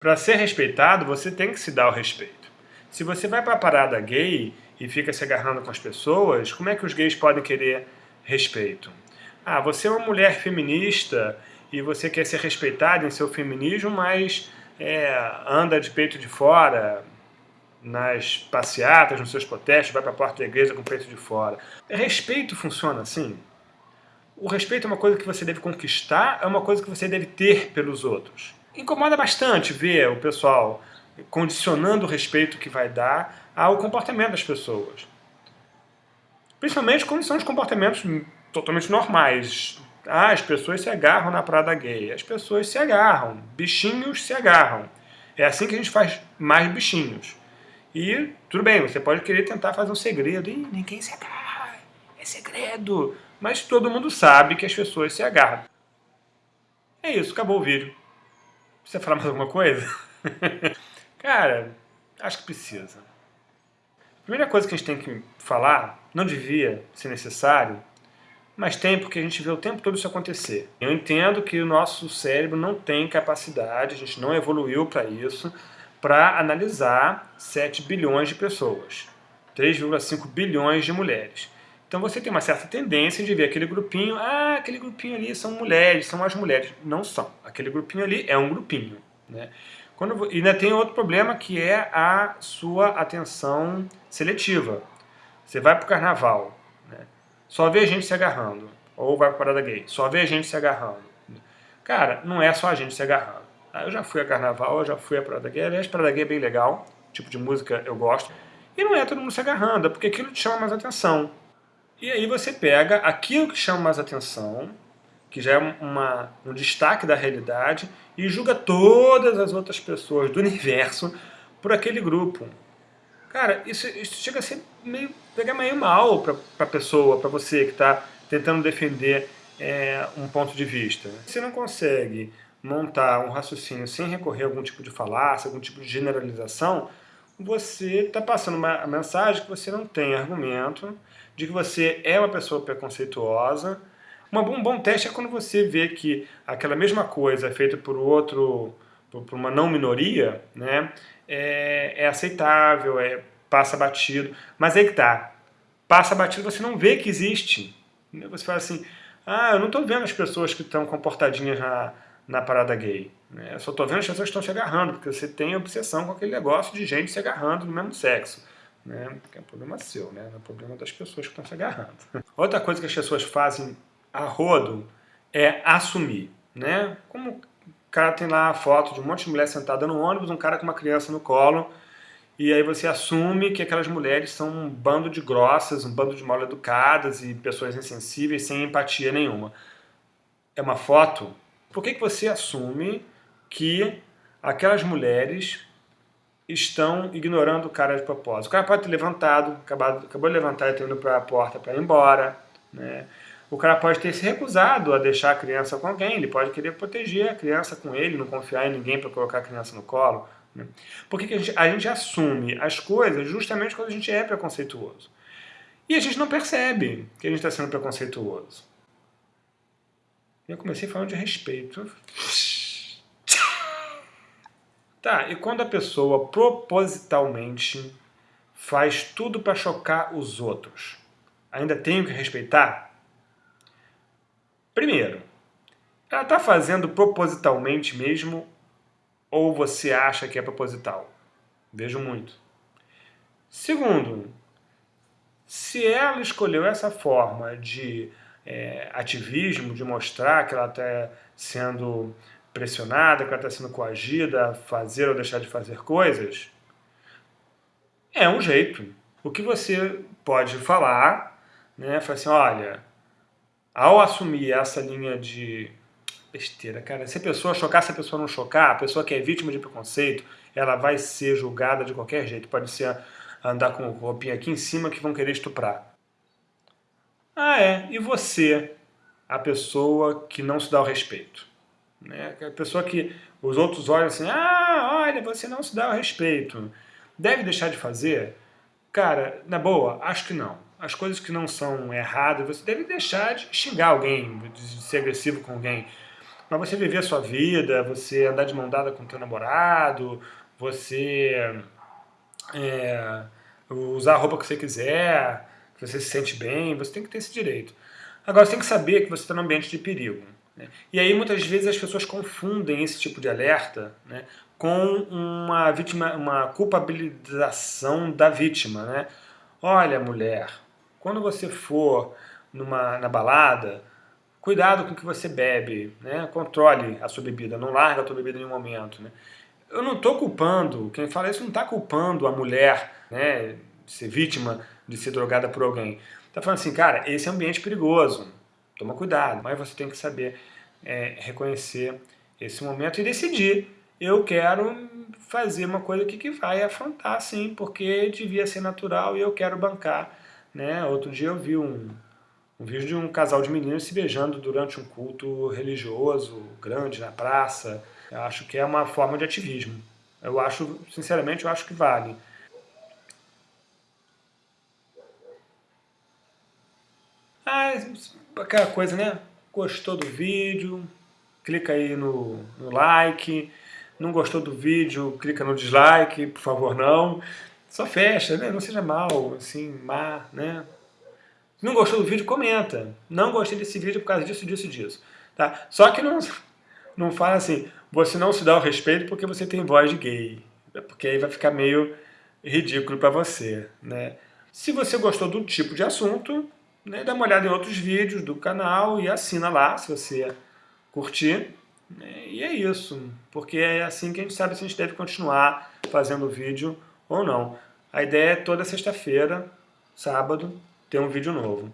Para ser respeitado, você tem que se dar o respeito. Se você vai para a parada gay e fica se agarrando com as pessoas, como é que os gays podem querer respeito? Ah, você é uma mulher feminista e você quer ser respeitada em seu feminismo, mas é, anda de peito de fora nas passeatas, nos seus protestos, vai para a porta da igreja com o peito de fora. Respeito funciona assim? O respeito é uma coisa que você deve conquistar, é uma coisa que você deve ter pelos outros. Incomoda bastante ver o pessoal condicionando o respeito que vai dar ao comportamento das pessoas. Principalmente quando são os comportamentos totalmente normais. Ah, as pessoas se agarram na prada gay. As pessoas se agarram. Bichinhos se agarram. É assim que a gente faz mais bichinhos. E tudo bem, você pode querer tentar fazer um segredo. Ih, ninguém se agarra. É segredo. Mas todo mundo sabe que as pessoas se agarram. É isso, acabou o vídeo. Precisa falar mais alguma coisa? Cara, acho que precisa. A primeira coisa que a gente tem que falar, não devia ser necessário, mas tem porque a gente vê o tempo todo isso acontecer. Eu entendo que o nosso cérebro não tem capacidade, a gente não evoluiu para isso, para analisar 7 bilhões de pessoas, 3,5 bilhões de mulheres. Então você tem uma certa tendência de ver aquele grupinho, ah, aquele grupinho ali são mulheres, são as mulheres. Não são. Aquele grupinho ali é um grupinho. Né? Quando, e ainda tem outro problema que é a sua atenção seletiva. Você vai para o carnaval, né? só vê gente se agarrando. Ou vai para a parada gay, só vê gente se agarrando. Cara, não é só a gente se agarrando. Ah, eu já fui a carnaval, eu já fui a parada gay. Aliás, parada gay é bem legal, tipo de música eu gosto. E não é todo mundo se agarrando, é porque aquilo te chama mais atenção. E aí você pega aquilo que chama mais atenção, que já é uma, um destaque da realidade, e julga todas as outras pessoas do universo por aquele grupo. Cara, isso, isso chega a ser meio, pegar meio mal para a pessoa, para você que está tentando defender é, um ponto de vista. Você não consegue montar um raciocínio sem recorrer a algum tipo de falácia, algum tipo de generalização, você está passando uma mensagem que você não tem argumento, de que você é uma pessoa preconceituosa. um bom teste é quando você vê que aquela mesma coisa é feita por outro, por, por uma não minoria, né, é, é, aceitável, é, passa batido. Mas aí que tá, passa batido você não vê que existe. Você fala assim, ah, eu não estou vendo as pessoas que estão comportadinhas na, na parada gay. Né? Eu só estou vendo as pessoas que estão se agarrando, porque você tem obsessão com aquele negócio de gente se agarrando no mesmo sexo né? que é um problema seu, né? é um problema das pessoas que estão se agarrando. Outra coisa que as pessoas fazem a rodo é assumir. Né? Como o cara tem lá a foto de um monte de mulher sentada no ônibus, um cara com uma criança no colo, e aí você assume que aquelas mulheres são um bando de grossas, um bando de mal educadas e pessoas insensíveis sem empatia nenhuma. É uma foto? Por que, que você assume que aquelas mulheres estão ignorando o cara de propósito. O cara pode ter levantado, acabado, acabou de levantar e ter indo para a porta para ir embora. Né? O cara pode ter se recusado a deixar a criança com alguém, ele pode querer proteger a criança com ele, não confiar em ninguém para colocar a criança no colo. Né? Por que, a, gente, a gente assume as coisas justamente quando a gente é preconceituoso? E a gente não percebe que a gente está sendo preconceituoso. Eu comecei falando de respeito. Tá, e quando a pessoa propositalmente faz tudo para chocar os outros, ainda tenho que respeitar? Primeiro, ela está fazendo propositalmente mesmo ou você acha que é proposital? Vejo muito. Segundo, se ela escolheu essa forma de é, ativismo, de mostrar que ela está sendo pressionada, que ela está sendo coagida a fazer ou deixar de fazer coisas, é um jeito. O que você pode falar, né, falar assim, olha, ao assumir essa linha de besteira, cara, se a pessoa chocar, se a pessoa não chocar, a pessoa que é vítima de preconceito, ela vai ser julgada de qualquer jeito. Pode ser andar com roupinha aqui em cima que vão querer estuprar. Ah, é. E você, a pessoa que não se dá o respeito? Né? A pessoa que os outros olham assim, ah, olha, você não se dá o respeito. Deve deixar de fazer? Cara, na boa, acho que não. As coisas que não são erradas, você deve deixar de xingar alguém, de ser agressivo com alguém. Mas você viver a sua vida, você andar de mão dada com o teu namorado, você é, usar a roupa que você quiser, você se sente bem, você tem que ter esse direito. Agora, você tem que saber que você está num ambiente de perigo. Né? E aí, muitas vezes, as pessoas confundem esse tipo de alerta né, com uma, vítima, uma culpabilização da vítima. Né? Olha, mulher, quando você for numa, na balada, cuidado com o que você bebe, né? controle a sua bebida, não larga a sua bebida em nenhum momento. Né? Eu não estou culpando, quem fala isso não está culpando a mulher né, de ser vítima de ser drogada por alguém. Está falando assim, cara, esse é um ambiente perigoso, toma cuidado, mas você tem que saber é, reconhecer esse momento e decidir. Eu quero fazer uma coisa aqui que vai afrontar, sim, porque devia ser natural e eu quero bancar. Né? Outro dia eu vi um, um vídeo de um casal de meninos se beijando durante um culto religioso grande na praça. Eu acho que é uma forma de ativismo. Eu acho, sinceramente, eu acho que vale. Ah, aquela coisa, né? Gostou do vídeo, clica aí no, no like. Não gostou do vídeo, clica no dislike, por favor, não. Só fecha, né? Não seja mal, assim, má, né? Não gostou do vídeo, comenta. Não gostei desse vídeo por causa disso, disso, disso. Tá? Só que não, não fala assim, você não se dá o respeito porque você tem voz de gay. Porque aí vai ficar meio ridículo para você, né? Se você gostou do tipo de assunto, né, dá uma olhada em outros vídeos do canal e assina lá, se você curtir. Né, e é isso, porque é assim que a gente sabe se a gente deve continuar fazendo vídeo ou não. A ideia é toda sexta-feira, sábado, ter um vídeo novo.